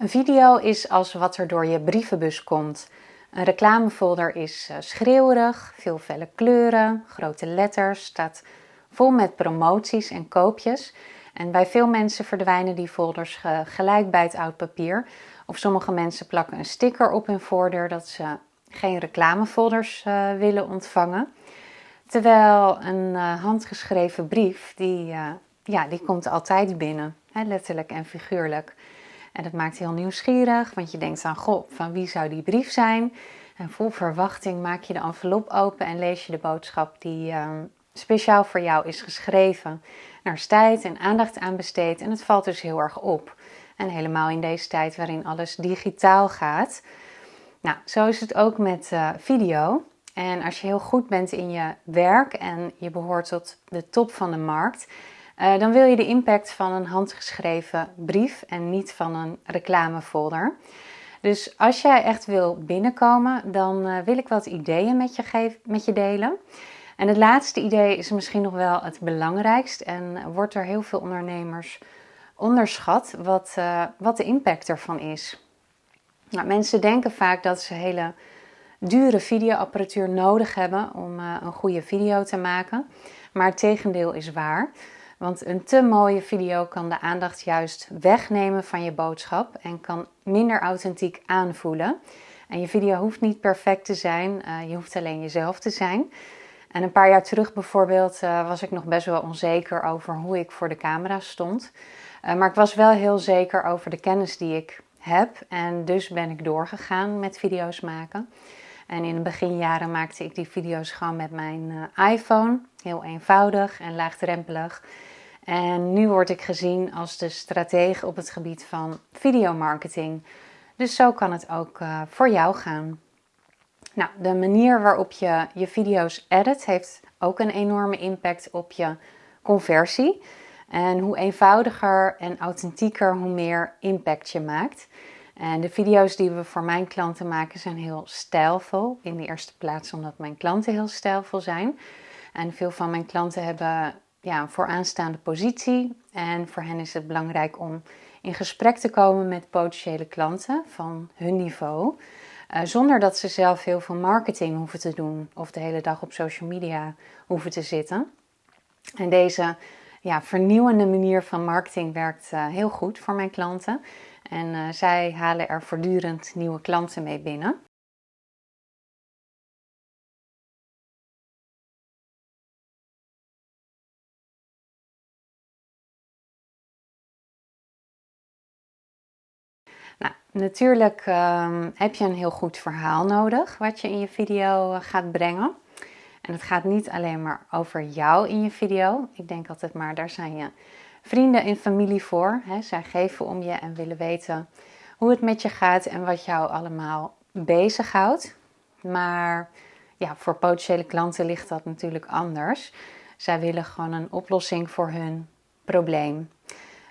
Een video is als wat er door je brievenbus komt. Een reclamefolder is uh, schreeuwerig, veel felle kleuren, grote letters, staat vol met promoties en koopjes. En bij veel mensen verdwijnen die folders gelijk bij het oud papier. Of sommige mensen plakken een sticker op hun voordeur dat ze geen reclamefolders uh, willen ontvangen. Terwijl een uh, handgeschreven brief, die, ja, die komt altijd binnen, letterlijk en figuurlijk. En dat maakt heel nieuwsgierig, want je denkt aan, goh, van wie zou die brief zijn? En vol verwachting maak je de envelop open en lees je de boodschap die uh, speciaal voor jou is geschreven. Er is tijd en aandacht aan besteed en het valt dus heel erg op. En helemaal in deze tijd waarin alles digitaal gaat. Nou, zo is het ook met uh, video. En als je heel goed bent in je werk en je behoort tot de top van de markt, uh, dan wil je de impact van een handgeschreven brief en niet van een reclamefolder. Dus als jij echt wil binnenkomen, dan uh, wil ik wat ideeën met je, geven, met je delen. En het laatste idee is misschien nog wel het belangrijkst en wordt door heel veel ondernemers onderschat wat, uh, wat de impact ervan is. Nou, mensen denken vaak dat ze hele dure videoapparatuur nodig hebben om een goede video te maken. Maar het tegendeel is waar. Want een te mooie video kan de aandacht juist wegnemen van je boodschap en kan minder authentiek aanvoelen. En je video hoeft niet perfect te zijn, uh, je hoeft alleen jezelf te zijn. En een paar jaar terug bijvoorbeeld uh, was ik nog best wel onzeker over hoe ik voor de camera stond. Uh, maar ik was wel heel zeker over de kennis die ik heb. En dus ben ik doorgegaan met video's maken. En in de beginjaren maakte ik die video's gewoon met mijn iPhone. Heel eenvoudig en laagdrempelig. En nu word ik gezien als de stratege op het gebied van videomarketing. Dus zo kan het ook uh, voor jou gaan. Nou, de manier waarop je je video's edit heeft ook een enorme impact op je conversie. En hoe eenvoudiger en authentieker, hoe meer impact je maakt. En de video's die we voor mijn klanten maken zijn heel stijlvol. In de eerste plaats omdat mijn klanten heel stijlvol zijn. En veel van mijn klanten hebben ja, een vooraanstaande positie. En voor hen is het belangrijk om in gesprek te komen met potentiële klanten van hun niveau. Uh, zonder dat ze zelf heel veel marketing hoeven te doen of de hele dag op social media hoeven te zitten. En deze ja, vernieuwende manier van marketing werkt uh, heel goed voor mijn klanten. En uh, zij halen er voortdurend nieuwe klanten mee binnen. Nou, natuurlijk um, heb je een heel goed verhaal nodig wat je in je video eh, gaat brengen. En het gaat niet alleen maar over jou in je video. Ik denk altijd maar, daar zijn je vrienden en familie voor. Hè. Zij geven om je en willen weten hoe het met je gaat en wat jou allemaal bezighoudt. Maar ja, voor potentiële klanten ligt dat natuurlijk anders. Zij willen gewoon een oplossing voor hun probleem.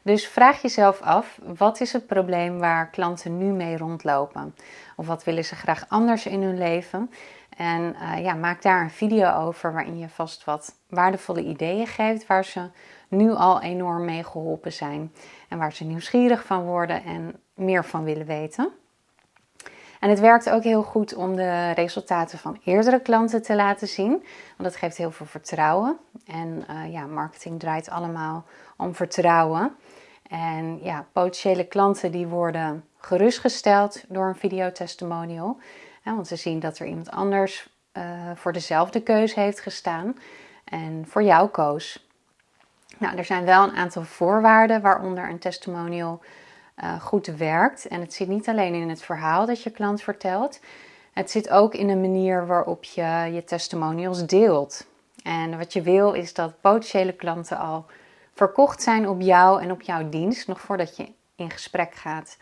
Dus vraag jezelf af, wat is het probleem waar klanten nu mee rondlopen? Of wat willen ze graag anders in hun leven? En uh, ja, maak daar een video over waarin je vast wat waardevolle ideeën geeft waar ze nu al enorm mee geholpen zijn. En waar ze nieuwsgierig van worden en meer van willen weten. En het werkt ook heel goed om de resultaten van eerdere klanten te laten zien. Want dat geeft heel veel vertrouwen. En uh, ja, marketing draait allemaal om vertrouwen. En ja, potentiële klanten die worden gerustgesteld door een videotestimonial. Want ze zien dat er iemand anders uh, voor dezelfde keuze heeft gestaan en voor jou koos. Nou, er zijn wel een aantal voorwaarden waaronder een testimonial uh, goed werkt. En het zit niet alleen in het verhaal dat je klant vertelt. Het zit ook in de manier waarop je je testimonials deelt. En wat je wil is dat potentiële klanten al verkocht zijn op jou en op jouw dienst, nog voordat je in gesprek gaat.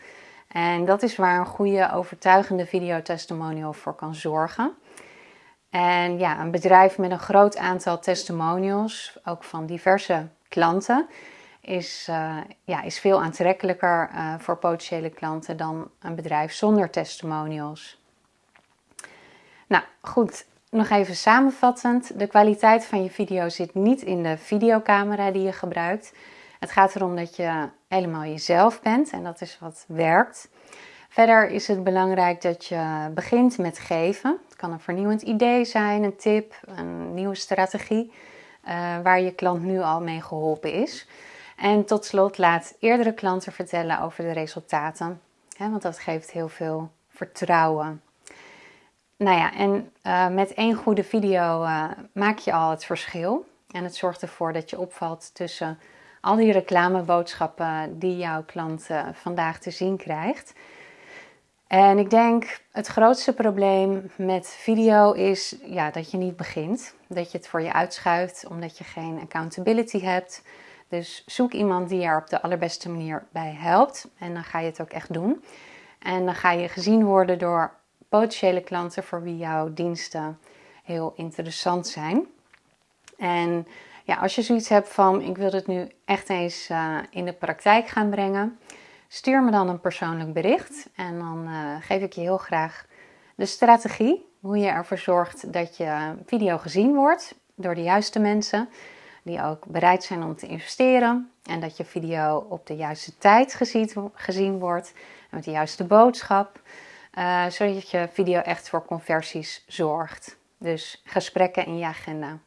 En dat is waar een goede, overtuigende videotestimonial voor kan zorgen. En ja, een bedrijf met een groot aantal testimonials, ook van diverse klanten, is, uh, ja, is veel aantrekkelijker uh, voor potentiële klanten dan een bedrijf zonder testimonials. Nou goed, nog even samenvattend. De kwaliteit van je video zit niet in de videocamera die je gebruikt. Het gaat erom dat je helemaal jezelf bent en dat is wat werkt. Verder is het belangrijk dat je begint met geven. Het kan een vernieuwend idee zijn, een tip, een nieuwe strategie uh, waar je klant nu al mee geholpen is. En tot slot laat eerdere klanten vertellen over de resultaten, hè, want dat geeft heel veel vertrouwen. Nou ja, en uh, met één goede video uh, maak je al het verschil. En het zorgt ervoor dat je opvalt tussen al die reclameboodschappen die jouw klant vandaag te zien krijgt. En ik denk het grootste probleem met video is ja, dat je niet begint. Dat je het voor je uitschuift omdat je geen accountability hebt. Dus zoek iemand die je er op de allerbeste manier bij helpt. En dan ga je het ook echt doen. En dan ga je gezien worden door potentiële klanten voor wie jouw diensten heel interessant zijn. En ja, als je zoiets hebt van ik wil het nu echt eens uh, in de praktijk gaan brengen, stuur me dan een persoonlijk bericht en dan uh, geef ik je heel graag de strategie, hoe je ervoor zorgt dat je video gezien wordt door de juiste mensen die ook bereid zijn om te investeren en dat je video op de juiste tijd gezien, wordt met de juiste boodschap, uh, zodat je video echt voor conversies zorgt. Dus gesprekken in je agenda.